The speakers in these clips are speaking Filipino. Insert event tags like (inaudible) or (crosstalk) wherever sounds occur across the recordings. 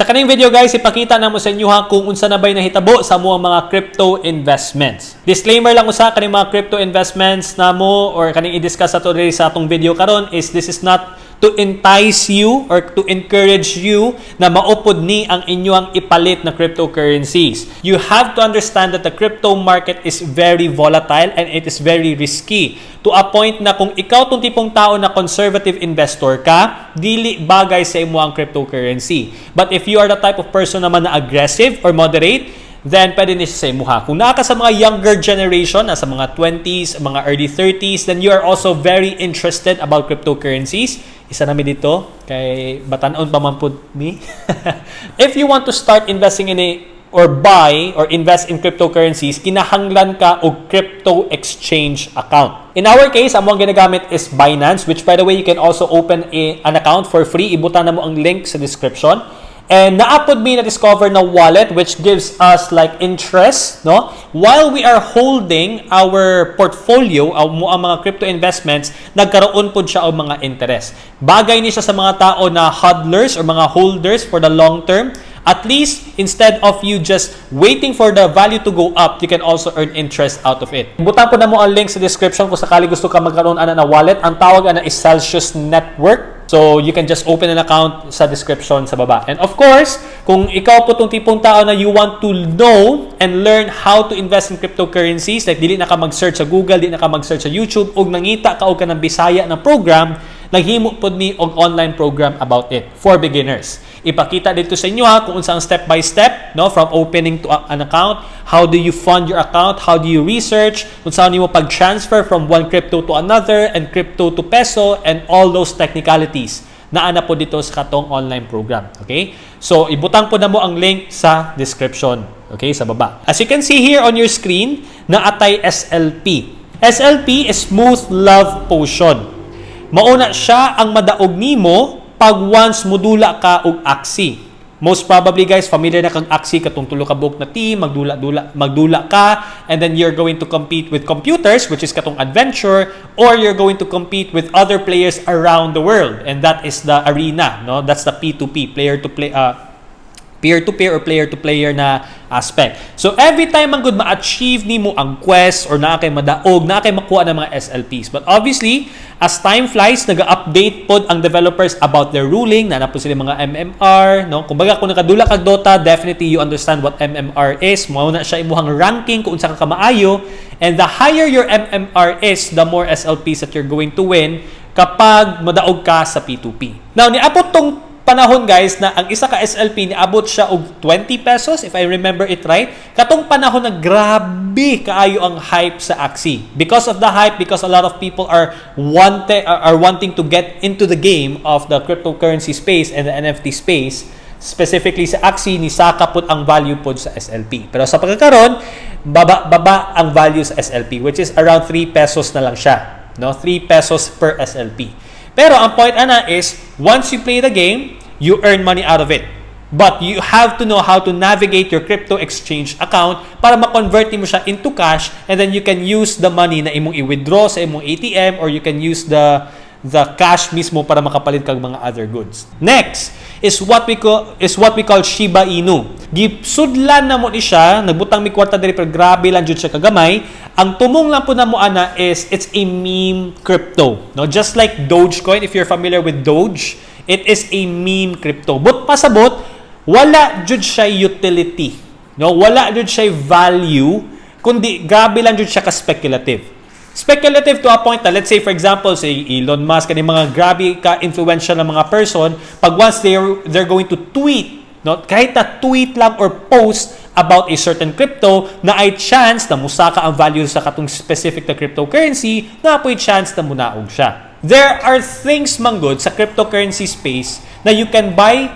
Sa kaning video guys, ipakita na mo sa inyo ha kung unsa na bay nahitabo sa mo mga crypto investments. Disclaimer lang usa kaning mga crypto investments na mo or kaning i-discuss ato diri sa atong video karon is this is not to entice you or to encourage you na maupod ni ang inyong ipalit na cryptocurrencies. You have to understand that the crypto market is very volatile and it is very risky to a point na kung ikaw tong tipong tao na conservative investor ka, dili bagay sa imo ang cryptocurrency. But if you are the type of person naman na aggressive or moderate, then pwede ni siya sa imuha. Kung naa ka sa mga younger generation, nasa mga 20s, mga early 30s, then you are also very interested about cryptocurrencies. Isa namin dito, kay batanon pa man po ni. (laughs) If you want to start investing in a or buy or invest in cryptocurrencies, kinahanglan ka og crypto exchange account. In our case, ang mga ginagamit is Binance, which by the way, you can also open a, an account for free. Ibutan na mo ang link sa description. And naapod mi na discover na wallet which gives us like interest, no? While we are holding our portfolio, ang mo ang mga crypto investments, nagkaroon pod siya og mga interest. Bagay ni siya sa mga tao na hodlers or mga holders for the long term. At least, instead of you just waiting for the value to go up, you can also earn interest out of it. Butan po na mo ang link sa description kung sakali gusto ka magkaroon ana na wallet. Ang tawag ana is Celsius Network. So, you can just open an account sa description sa baba. And of course, kung ikaw po tong tipong tao na you want to know and learn how to invest in cryptocurrencies, like dili na ka mag-search sa Google, dili na ka mag-search sa YouTube, og nangita ka og ka ng Bisaya na program, naghimo pod mi og online program about it for beginners. Ipakita dito sa inyo ha kung unsa ang step by step no from opening to an account, how do you fund your account, how do you research, kung saan nimo pag-transfer from one crypto to another and crypto to peso and all those technicalities na ana po dito sa katong online program. Okay? So, ibutang po na mo ang link sa description. Okay? Sa baba. As you can see here on your screen, na atay SLP. SLP is Smooth Love Potion. Mauna siya ang madaog nimo pag once mudula ka og aksi. Most probably guys, familiar na kang aksi katong tulo ka buok na team, magdula-dula magdula ka and then you're going to compete with computers which is katong adventure or you're going to compete with other players around the world and that is the arena, no? That's the P2P, player to play uh, peer-to-peer or player-to-player na aspect. So, every time ang good ma-achieve ni mo ang quest or na kay madaog, na kay makuha ng mga SLPs. But obviously, as time flies, nag-update pod ang developers about their ruling, na na po sila mga MMR, no? Kumbaga, kung nakadula kag Dota, definitely you understand what MMR is. Mao na siya imuhang ranking kung unsa ka kamaayo. And the higher your MMR is, the more SLPs that you're going to win kapag madaog ka sa P2P. Now, niabot tong panahon guys na ang isa ka SLP ni abot siya og 20 pesos if I remember it right. Katong panahon na grabe kaayo ang hype sa Axie. Because of the hype, because a lot of people are wanting are wanting to get into the game of the cryptocurrency space and the NFT space, specifically sa Axie ni saka pud ang value pod sa SLP. Pero sa pagkakaroon, baba baba ang value sa SLP which is around 3 pesos na lang siya, no? 3 pesos per SLP. Pero ang point ana is once you play the game, you earn money out of it. But you have to know how to navigate your crypto exchange account para ma-convert mo siya into cash and then you can use the money na imong i-withdraw sa imong ATM or you can use the the cash mismo para makapalit kag mga other goods. Next is what we call is what we call Shiba Inu. Gipsudlan na mo ni siya, nagbutang mi kwarta diri pero grabe lang jud siya kagamay. Ang tumong lang po na mo ana is it's a meme crypto. No, just like Dogecoin if you're familiar with Doge, it is a meme crypto. But pasabot, wala jud siya utility. No, wala jud siya value kundi grabe lang jud siya ka speculative speculative to a point na let's say for example say Elon Musk kani mga grabe ka influential na mga person pag once they're they're going to tweet no kahit na tweet lang or post about a certain crypto na ay chance na musaka ang value sa katong specific na cryptocurrency na apoy chance na munaog siya. There are things man good sa cryptocurrency space na you can buy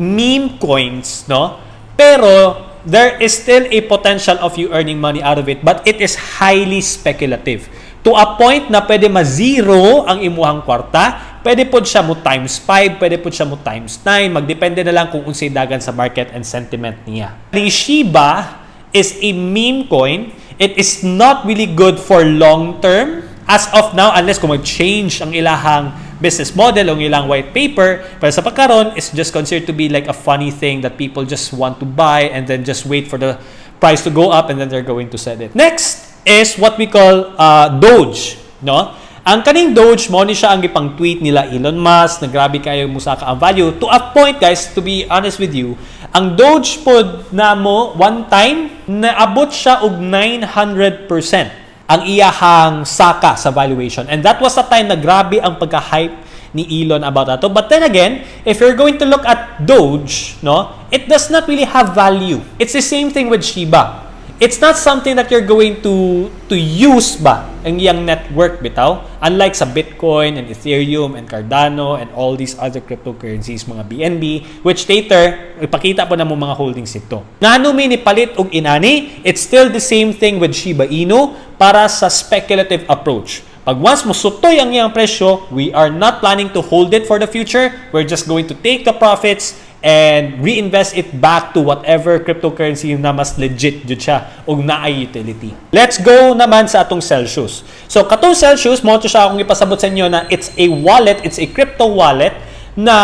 meme coins no? Pero there is still a potential of you earning money out of it but it is highly speculative. To a point na pwede ma-zero ang imuhang kwarta pwede po siya mo times 5 pwede po siya mo times 9 magdepende na lang kung unsay dagan sa market and sentiment niya. The Shiba is a meme coin. It is not really good for long term. As of now unless kung mag-change ang ilahang business model ang ilang white paper pero sa pagkaron is just considered to be like a funny thing that people just want to buy and then just wait for the price to go up and then they're going to sell it. Next is what we call uh, Doge, no? Ang kaning Doge mo ni siya ang gipang tweet nila Elon Musk na grabe kayo musaka ang value to a point guys to be honest with you ang Doge pod na mo one time naabot siya og 900% ang iyahang saka sa valuation and that was the time na grabe ang pagka-hype ni Elon about that. But then again, if you're going to look at Doge, no, it does not really have value. It's the same thing with Shiba it's not something that you're going to to use ba ang iyang network bitaw? Unlike sa Bitcoin and Ethereum and Cardano and all these other cryptocurrencies mga BNB which later ipakita po na mo mga holdings ito. Ngano mi ni palit og inani it's still the same thing with Shiba Inu para sa speculative approach. Pag once mo sutoy ang iyang presyo, we are not planning to hold it for the future. We're just going to take the profits and reinvest it back to whatever cryptocurrency na mas legit jud siya ug naay utility. Let's go naman sa atong Celsius. So katong Celsius mo siya akong ipasabot sa inyo na it's a wallet, it's a crypto wallet na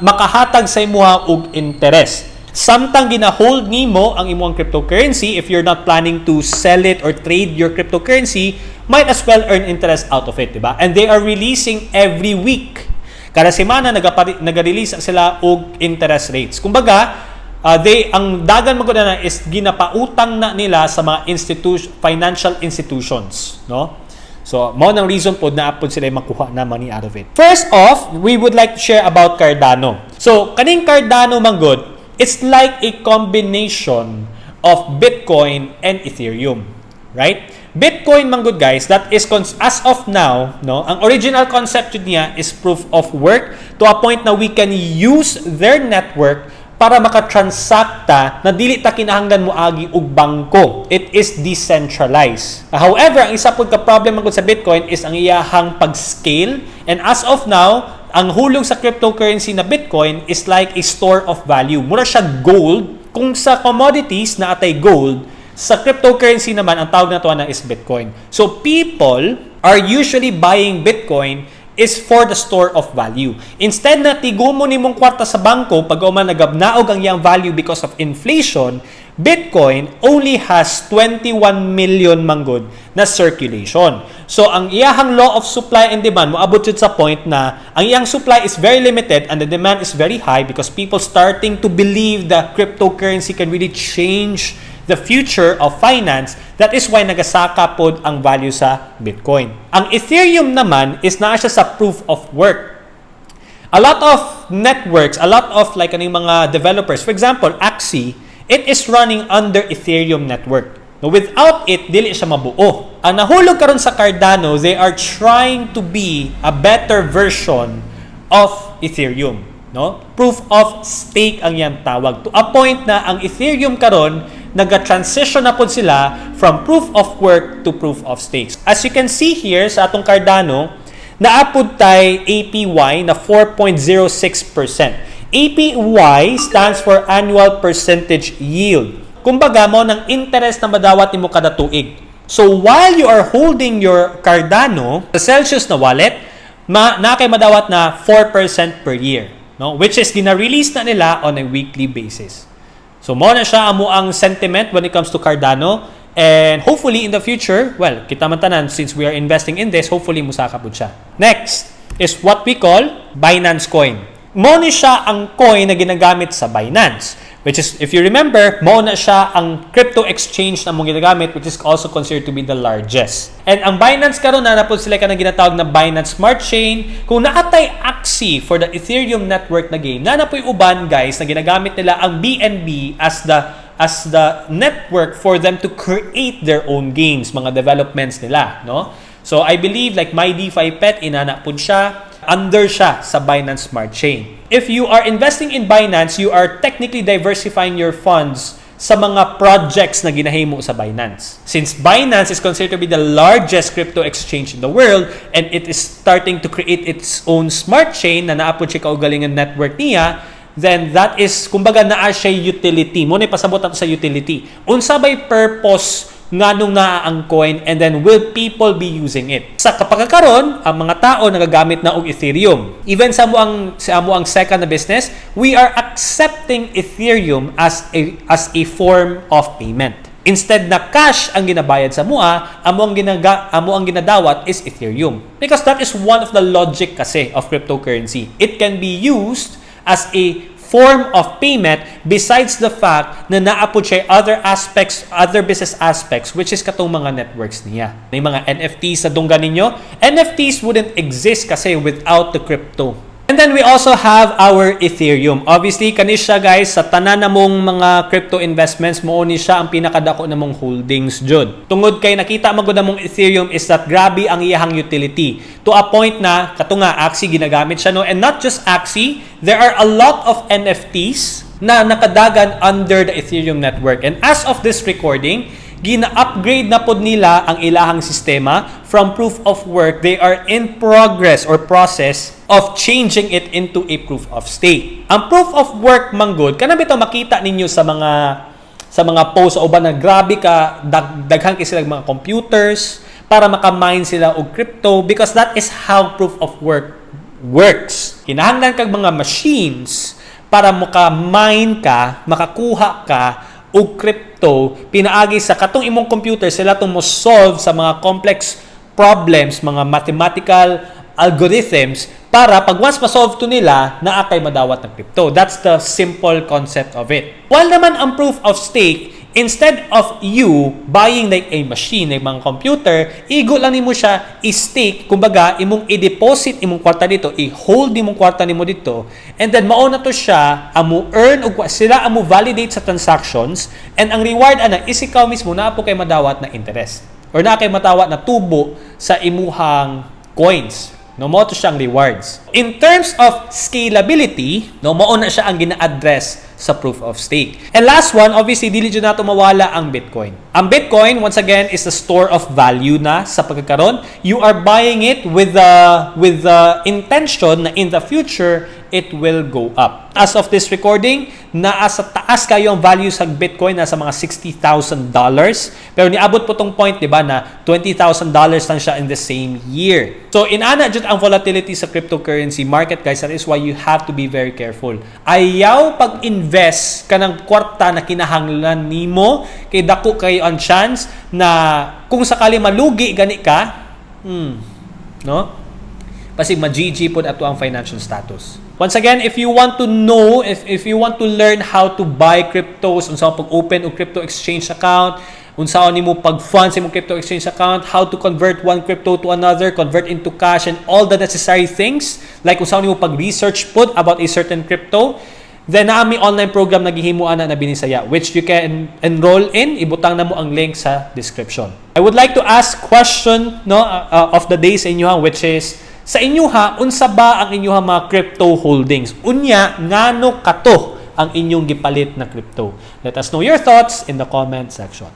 makahatag sa imuha og interest. Samtang gina-hold nimo ang imong cryptocurrency, if you're not planning to sell it or trade your cryptocurrency, might as well earn interest out of it, di ba? And they are releasing every week Kada semana nag-release sila og interest rates. Kumbaga, uh, they ang dagan mo na is ginapautang na nila sa mga institution financial institutions, no? So, mo nang reason po na apod sila makuha na money out of it. First off, we would like to share about Cardano. So, kaning Cardano manggod, it's like a combination of Bitcoin and Ethereum, right? Bitcoin man good guys, that is as of now, no, ang original concept niya is proof of work to a point na we can use their network para makatransact na dili ta kinahanglan mo agi og bangko. It is decentralized. However, ang isa pud ka problem man sa Bitcoin is ang iyahang pag-scale and as of now, ang hulog sa cryptocurrency na Bitcoin is like a store of value. Mura siya gold kung sa commodities na atay gold sa cryptocurrency naman, ang tawag na to na is Bitcoin. So people are usually buying Bitcoin is for the store of value. Instead na tigumo ni mong kwarta sa bangko pag uman nagabnaog ang iyang value because of inflation, Bitcoin only has 21 million manggod na circulation. So ang iyahang law of supply and demand moabot sa point na ang iyang supply is very limited and the demand is very high because people starting to believe that cryptocurrency can really change the future of finance, that is why nagasaka pod ang value sa Bitcoin. Ang Ethereum naman is naa siya sa proof of work. A lot of networks, a lot of like aning mga developers, for example, Axie, it is running under Ethereum network. Without it, dili siya mabuo. Ang nahulog karon sa Cardano, they are trying to be a better version of Ethereum. No? Proof of stake ang yan tawag. To a point na ang Ethereum karon nag-transition na po sila from proof of work to proof of stakes. As you can see here sa atong Cardano, naapod tay APY na 4.06%. APY stands for annual percentage yield. Kumbaga mo ng interest na madawat nimo kada tuig. So while you are holding your Cardano sa Celsius na wallet, ma na kay madawat na 4% per year, no? Which is gina-release na nila on a weekly basis. So mo na siya amo ang sentiment when it comes to Cardano and hopefully in the future, well, kita man tanan since we are investing in this, hopefully musaka pud siya. Next is what we call Binance Coin. Mo ni siya ang coin na ginagamit sa Binance. Which is, if you remember, mo na siya ang crypto exchange na mong ginagamit which is also considered to be the largest. And ang Binance karon na napod sila ka na ginatawag na Binance Smart Chain. Kung naatay Axie for the Ethereum network na game, na napoy uban guys na ginagamit nila ang BNB as the as the network for them to create their own games, mga developments nila, no? So I believe like my DeFi Pet inana pud siya under siya sa Binance Smart Chain. If you are investing in Binance, you are technically diversifying your funds sa mga projects na ginahimo sa Binance. Since Binance is considered to be the largest crypto exchange in the world and it is starting to create its own smart chain na naapod siya kaugalingan network niya, then that is, kumbaga naa siya utility. Mo na pasabot sa utility. Unsa bay purpose nganong naa ang coin and then will people be using it sa kapag karon ang mga tao nagagamit na og Ethereum even sa mo ang sa mo ang second na business we are accepting Ethereum as a as a form of payment Instead na cash ang ginabayad sa mua, amo ang ginaga, amo ang ginadawat is Ethereum. Because that is one of the logic kasi of cryptocurrency. It can be used as a form of payment besides the fact na naapod siya other aspects, other business aspects, which is katong mga networks niya. May mga NFTs sa dunggan ninyo. NFTs wouldn't exist kasi without the crypto. And then we also have our Ethereum. Obviously, kani siya guys, sa tanan namong mga crypto investments, mo ni siya ang pinakadako namong holdings jud. Tungod kay nakita magud namong Ethereum is that grabe ang iyahang utility. To a point na kato nga Axie ginagamit siya no and not just Axie, there are a lot of NFTs na nakadagan under the Ethereum network. And as of this recording, gina-upgrade na pod nila ang ilahang sistema from proof of work. They are in progress or process of changing it into a proof of stake. Ang proof of work manggod, kana bitaw makita ninyo sa mga sa mga posts o ba na grabe ka dag, daghan kay sila mga computers para makamine sila og crypto because that is how proof of work works. Kinahanglan kag mga machines para maka-mine ka, makakuha ka og crypto pinaagi sa katong imong computer sila tong mo solve sa mga complex problems, mga mathematical algorithms para pag once ma-solve to nila, naa kay madawat ng crypto. That's the simple concept of it. While naman ang proof of stake, instead of you buying like a machine, like mga computer, igo lang nimo siya i-stake, kumbaga, imong i-deposit imong kwarta dito, i-hold imong kwarta nimo dito, and then mauna to siya, amo earn ug sila amo validate sa transactions, and ang reward ana is ikaw mismo na po kay madawat na interest or na kay matawat na tubo sa imuhang coins. No mo to siyang rewards. In terms of scalability, no mo na siya ang gina-address sa proof of stake. And last one, obviously dili jud nato mawala ang Bitcoin. Ang Bitcoin once again is a store of value na sa pagkakaroon. You are buying it with the with the intention na in the future it will go up. As of this recording, naa sa taas kayo ang value sa Bitcoin nasa mga $60,000. Pero niabot po tong point, di ba, na $20,000 lang siya in the same year. So, inana jud ang volatility sa cryptocurrency market, guys. That is why you have to be very careful. Ayaw pag-invest ka ng kwarta na kinahanglan nimo kay dako kayo ang chance na kung sakali malugi gani ka, hmm, no? Pasig ma-GG pod ato ang financial status. Once again, if you want to know, if, if you want to learn how to buy cryptos, unsa pag open o crypto exchange account, unsa ni mo pag fund sa imong crypto exchange account, how to convert one crypto to another, convert into cash and all the necessary things, like unsa ni mo pag research pud about a certain crypto, then naami online program naghihimuan na na binisaya which you can enroll in. Ibutang na mo ang link sa description. I would like to ask question no uh, uh, of the day sa inyo which is sa inyo ha unsa ba ang inyo mga crypto holdings? Unya ngano kato ang inyong gipalit na crypto? Let us know your thoughts in the comment section